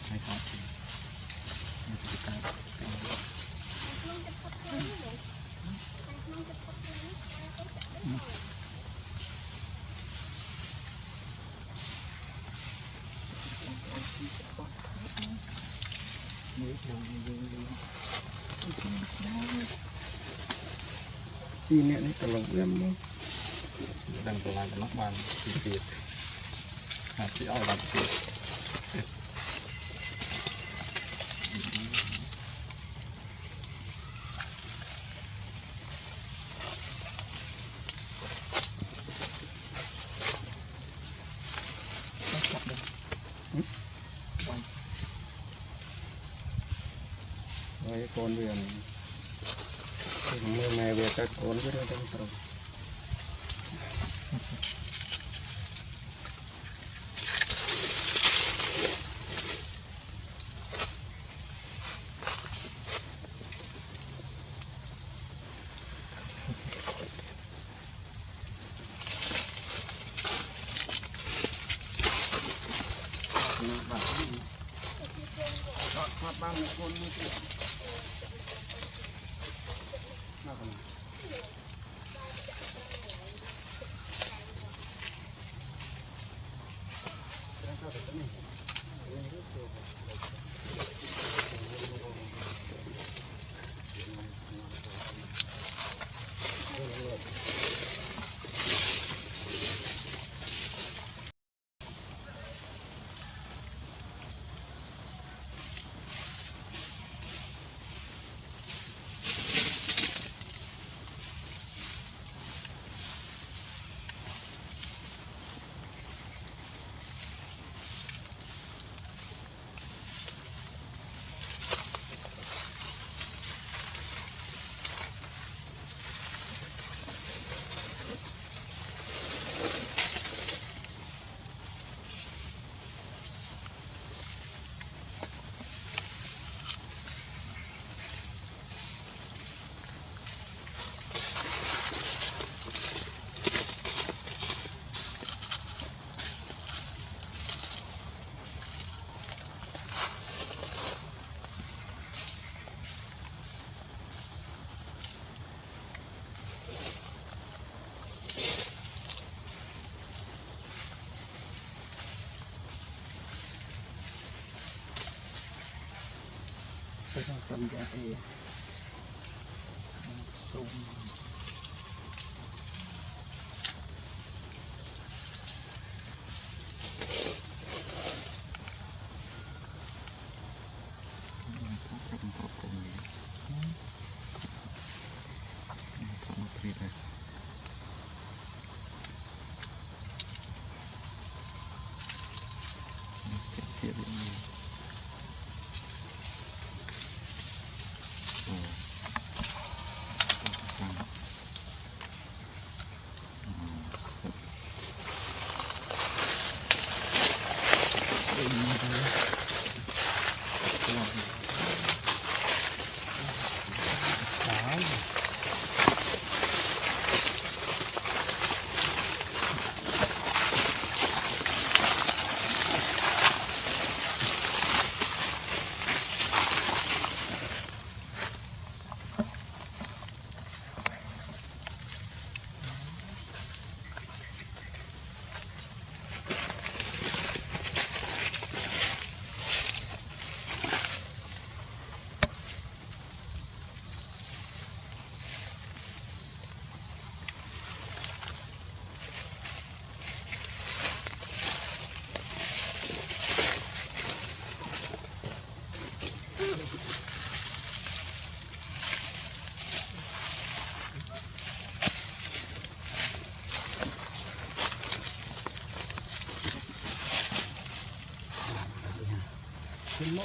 ហើយគាត់ជានេះគឺការពីក្នុងទឹកផុតខ្លួននេះក្នុងទឹកផុតខ្លួននេះគាត់ចាក់ដូចមើលយើងយើងយើងពីអ្នកនេះត្រឡប់វាមកដឹងប្រឡាយដល់នោះបានពីទៀតអាចឲ្យបានទៀតโกนเวียนมือแม่เวียตะโกนก็ได้ทังตรง上三间房。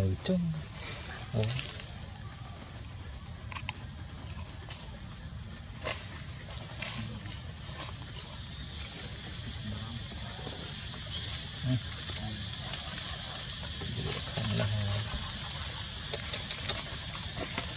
mười trứng ừ.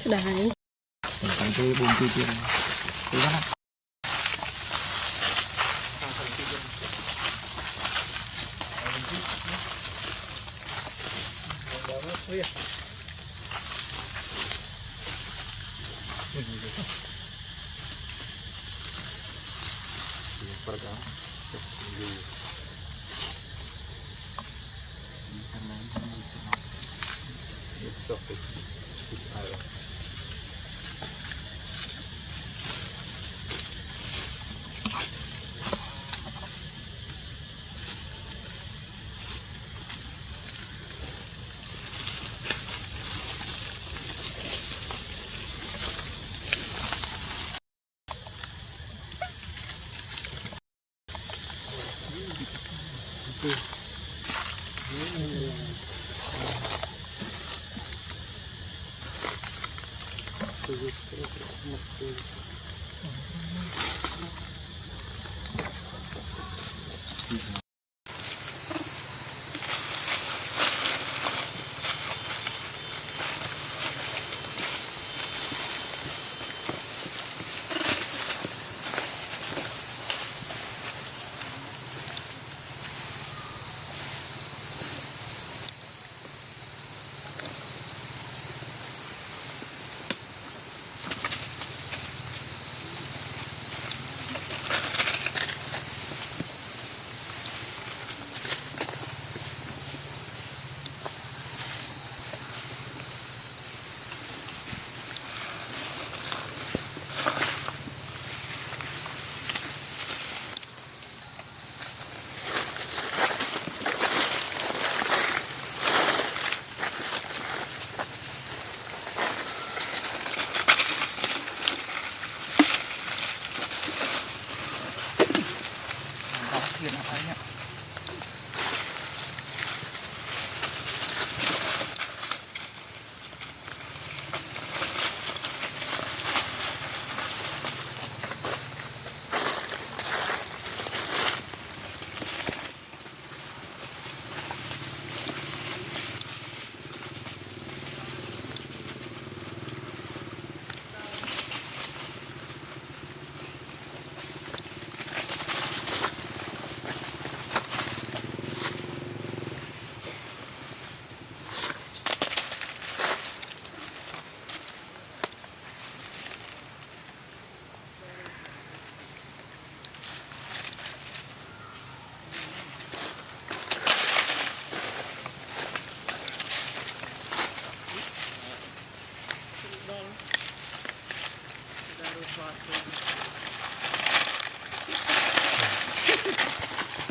Sudah. Sampai buntu dia. Sudah. Oh iya. Super kan? Ini kan lain kan bisa. Ini stop.